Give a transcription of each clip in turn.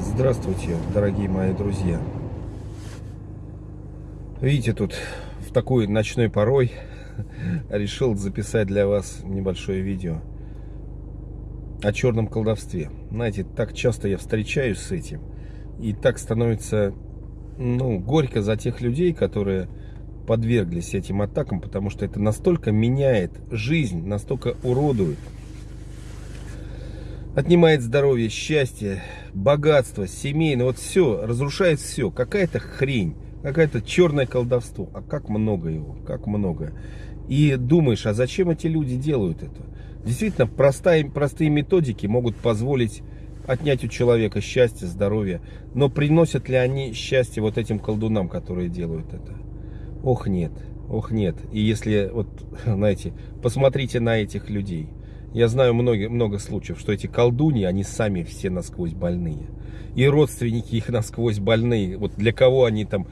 Здравствуйте, дорогие мои друзья. Видите, тут в такой ночной порой решил записать для вас небольшое видео о черном колдовстве. Знаете, так часто я встречаюсь с этим, и так становится, ну, горько за тех людей, которые подверглись этим атакам, потому что это настолько меняет жизнь, настолько уродует отнимает здоровье, счастье, богатство, семейное, вот все, разрушает все. Какая-то хрень, какое-то черное колдовство. А как много его, как много. И думаешь, а зачем эти люди делают это? Действительно, простые, простые методики могут позволить отнять у человека счастье, здоровье. Но приносят ли они счастье вот этим колдунам, которые делают это? Ох, нет. Ох, нет. И если, вот, знаете, посмотрите на этих людей. Я знаю много, много случаев, что эти колдуньи, они сами все насквозь больные. И родственники их насквозь больные. Вот для кого они там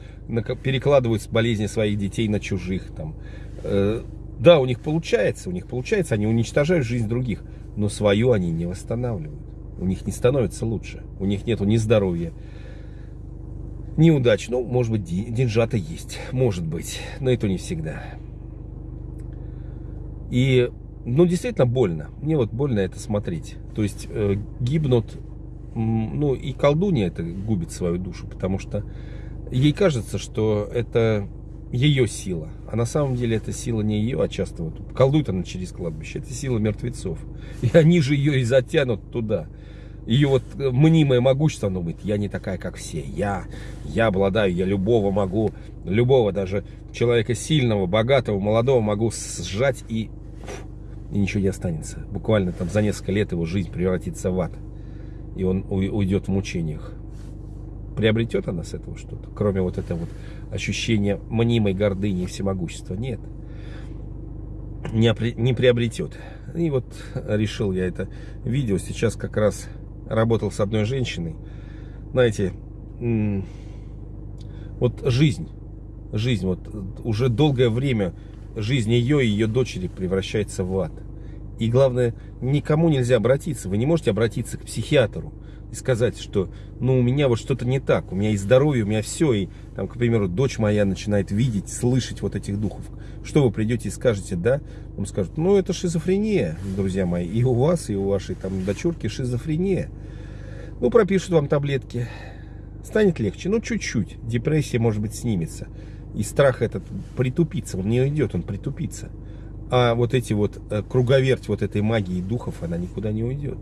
перекладывают болезни своих детей на чужих. Там. Э, да, у них получается, у них получается, они уничтожают жизнь других. Но свою они не восстанавливают. У них не становится лучше. У них нету ни здоровья, ни удач. Ну, может быть, деньжата есть. Может быть. Но это не всегда. И ну, действительно больно. Мне вот больно это смотреть. То есть э, гибнут, ну, и колдунья это губит свою душу, потому что ей кажется, что это ее сила. А на самом деле это сила не ее, а часто вот колдует она через кладбище. Это сила мертвецов. И они же ее и затянут туда. Ее вот э, мнимое могущество, оно говорит, я не такая, как все. Я, я обладаю, я любого могу, любого даже человека сильного, богатого, молодого могу сжать и и ничего не останется. Буквально там за несколько лет его жизнь превратится в ад. И он уйдет в мучениях. Приобретет она с этого что-то? Кроме вот этого вот ощущения мнимой гордыни и всемогущества? Нет. Не, не приобретет. И вот решил я это видео. Сейчас как раз работал с одной женщиной. Знаете, вот жизнь. Жизнь. Вот уже долгое время жизнь ее и ее дочери превращается в ад. И главное, никому нельзя обратиться. Вы не можете обратиться к психиатру и сказать, что ну у меня вот что-то не так, у меня и здоровье, у меня все, и там, к примеру, дочь моя начинает видеть, слышать вот этих духов. Что вы придете и скажете, да? Он скажет, ну это шизофрения, друзья мои, и у вас, и у вашей там дочурки шизофрения. Ну пропишут вам таблетки, станет легче, ну чуть-чуть, депрессия может быть снимется. И страх этот притупится, он не уйдет, он притупится. А вот эти вот э, круговерть вот этой магии духов, она никуда не уйдет.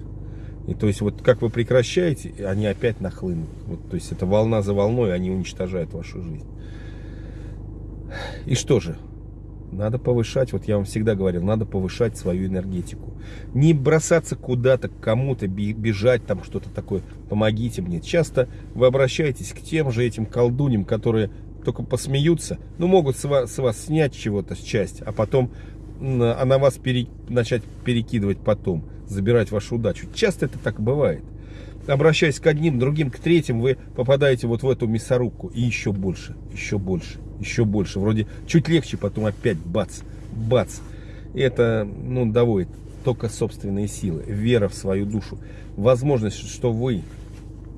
И то есть вот как вы прекращаете, они опять нахлынут. Вот, то есть это волна за волной, они уничтожают вашу жизнь. И что же? Надо повышать, вот я вам всегда говорил, надо повышать свою энергетику. Не бросаться куда-то, к кому-то, бежать там что-то такое, помогите мне. Часто вы обращаетесь к тем же этим колдуням, которые только посмеются, ну, могут с вас, с вас снять чего-то, с часть, а потом а вас пере, начать перекидывать потом, забирать вашу удачу. Часто это так бывает. Обращаясь к одним, другим, к третьим, вы попадаете вот в эту мясорубку. И еще больше, еще больше, еще больше. Вроде чуть легче, потом опять бац, бац. И это, ну, доводит только собственные силы, вера в свою душу. Возможность, что вы,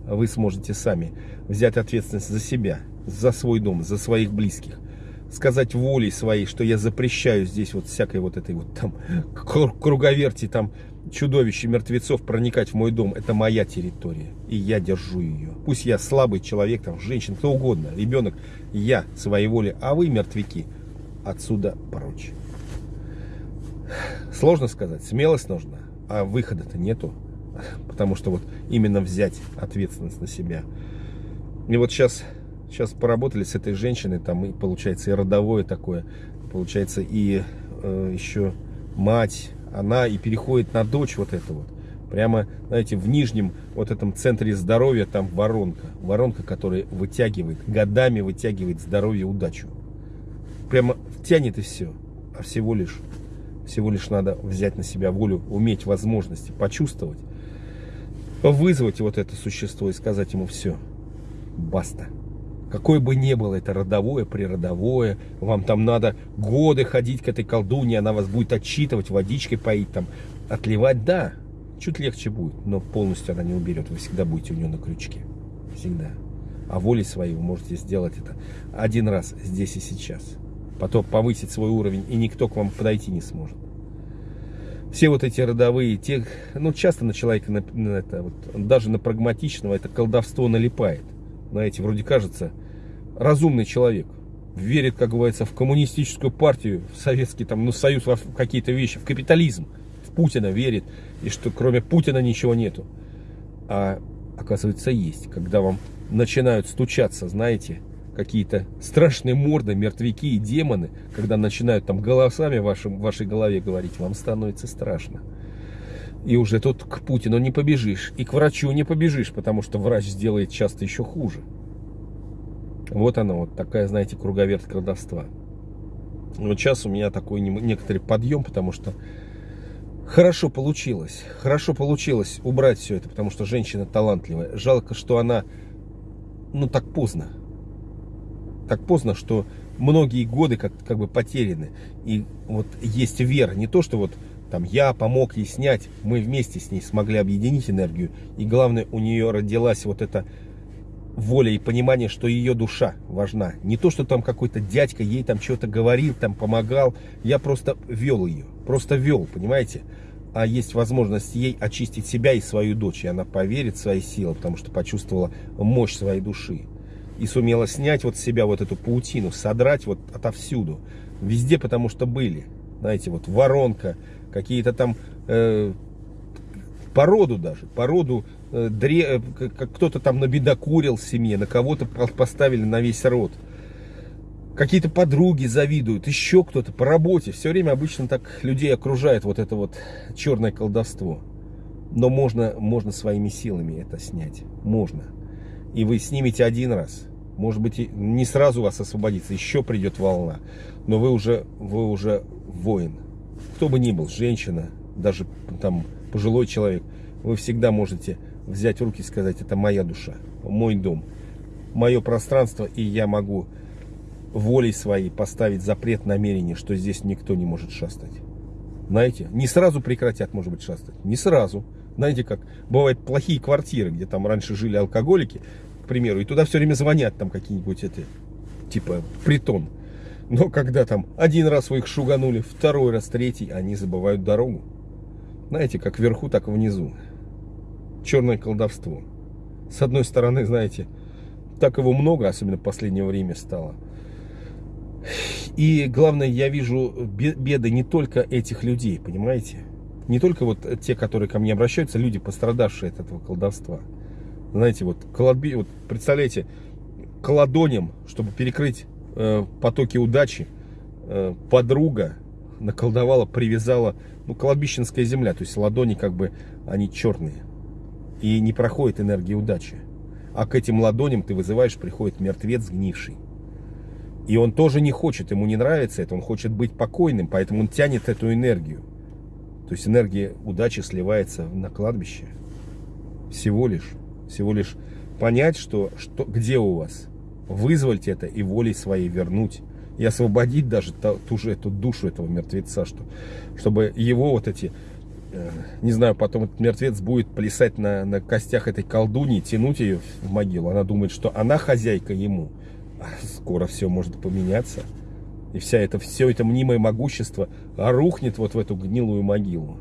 вы сможете сами взять ответственность за себя, за свой дом, за своих близких. Сказать волей своей, что я запрещаю здесь вот всякой вот этой вот там круговерти, там чудовища мертвецов проникать в мой дом. Это моя территория, и я держу ее. Пусть я слабый человек, там, женщина, кто угодно, ребенок, я своей волей, а вы, мертвяки, отсюда прочь. Сложно сказать, смелость нужна, а выхода-то нету. Потому что вот именно взять ответственность на себя. И вот сейчас Сейчас поработали с этой женщиной, там и получается и родовое такое, получается и э, еще мать, она и переходит на дочь вот это вот. Прямо, знаете, в нижнем вот этом центре здоровья там воронка. Воронка, которая вытягивает, годами вытягивает здоровье, удачу. Прямо тянет и все. А всего лишь, всего лишь надо взять на себя волю, уметь возможности, почувствовать, вызвать вот это существо и сказать ему все. Баста. Какое бы ни было это родовое, природовое, вам там надо годы ходить к этой колдуне, она вас будет отчитывать, водичкой поить, там, отливать, да, чуть легче будет, но полностью она не уберет, вы всегда будете у нее на крючке. всегда. А волей своей вы можете сделать это один раз здесь и сейчас. Потом повысить свой уровень, и никто к вам подойти не сможет. Все вот эти родовые, те, ну часто на человека, на, на это, вот, даже на прагматичного, это колдовство налипает. Знаете, вроде кажется, разумный человек, верит, как говорится, в коммунистическую партию, в советский там, ну, союз, в какие-то вещи, в капитализм, в Путина верит, и что кроме Путина ничего нету. А оказывается есть, когда вам начинают стучаться, знаете, какие-то страшные морды, мертвяки и демоны, когда начинают там голосами в вашем, вашей голове говорить, вам становится страшно. И уже тут к Путину не побежишь, и к врачу не побежишь, потому что врач сделает часто еще хуже. Вот она, вот такая, знаете, круговерть колдовства. Вот сейчас у меня такой некоторый подъем, потому что хорошо получилось. Хорошо получилось убрать все это, потому что женщина талантливая. Жалко, что она, ну, так поздно. Так поздно, что многие годы как, как бы потеряны. И вот есть вера. Не то, что вот там я помог ей снять, мы вместе с ней смогли объединить энергию. И главное, у нее родилась вот эта воля и понимание, что ее душа важна. Не то, что там какой-то дядька ей там что-то говорил, там помогал. Я просто вел ее. Просто вел, понимаете? А есть возможность ей очистить себя и свою дочь. И она поверит в свои силы, потому что почувствовала мощь своей души. И сумела снять вот с себя вот эту паутину, содрать вот отовсюду. Везде, потому что были. Знаете, вот воронка, какие-то там э, породу даже, породу Э, дре... Э, кто-то там набедокурил в семье, на кого-то поставили на весь род. Какие-то подруги завидуют, еще кто-то по работе. Все время обычно так людей окружает вот это вот черное колдовство. Но можно, можно своими силами это снять. Можно. И вы снимете один раз. Может быть, не сразу вас освободится, еще придет волна. Но вы уже, вы уже воин. Кто бы ни был, женщина, даже там пожилой человек, вы всегда можете взять в руки и сказать, это моя душа, мой дом, мое пространство, и я могу волей своей поставить запрет намерения, что здесь никто не может шастать. Знаете, не сразу прекратят, может быть, шастать, не сразу. Знаете, как бывают плохие квартиры, где там раньше жили алкоголики, к примеру, и туда все время звонят там какие-нибудь эти, типа, притон. Но когда там один раз вы их шуганули, второй раз, третий, они забывают дорогу. Знаете, как вверху, так и внизу черное колдовство. С одной стороны, знаете, так его много, особенно в последнее время стало. И главное, я вижу беды не только этих людей, понимаете? Не только вот те, которые ко мне обращаются, люди, пострадавшие от этого колдовства. Знаете, вот, колодби, вот представляете, колодонем, чтобы перекрыть э, потоки удачи, э, подруга наколдовала, привязала, ну, колодбищенская земля, то есть ладони как бы, они черные и не проходит энергия удачи. А к этим ладоням ты вызываешь, приходит мертвец сгнивший. И он тоже не хочет, ему не нравится это, он хочет быть покойным, поэтому он тянет эту энергию. То есть энергия удачи сливается на кладбище. Всего лишь, всего лишь понять, что, что, где у вас. Вызвать это и волей своей вернуть. И освободить даже ту, же эту душу этого мертвеца, что, чтобы его вот эти Э, не знаю, потом этот мертвец будет плясать на, на костях этой колдуни, тянуть ее в могилу. Она думает, что она хозяйка ему. А скоро все может поменяться. И вся это, все это мнимое могущество рухнет вот в эту гнилую могилу.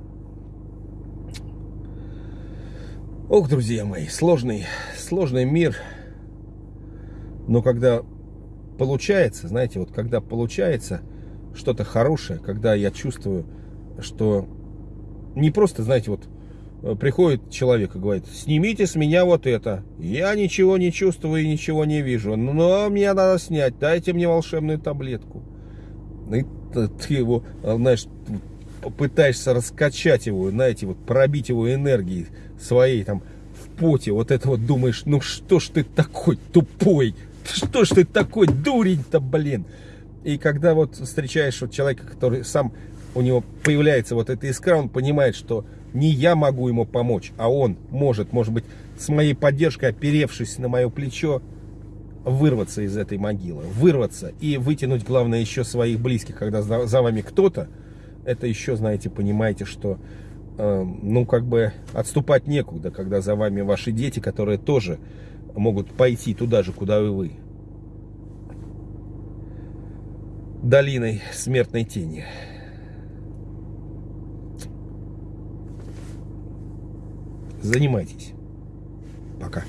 Ох, друзья мои, сложный, сложный мир. Но когда получается, знаете, вот когда получается что-то хорошее, когда я чувствую, что не просто, знаете, вот э, приходит человек и говорит, снимите с меня вот это. Я ничего не чувствую и ничего не вижу, но мне надо снять, дайте мне волшебную таблетку. И ты его, э, знаешь, пытаешься раскачать его, знаете, вот пробить его энергией своей там в поте, вот это вот думаешь, ну что ж ты такой тупой, что ж ты такой дурень-то, блин. И когда вот встречаешь вот человека, который сам у него появляется вот эта искра, он понимает, что не я могу ему помочь, а он может, может быть, с моей поддержкой, оперевшись на мое плечо, вырваться из этой могилы, вырваться и вытянуть, главное, еще своих близких, когда за, вами кто-то, это еще, знаете, понимаете, что, э, ну, как бы отступать некуда, когда за вами ваши дети, которые тоже могут пойти туда же, куда и вы. Долиной смертной тени. Занимайтесь. Пока.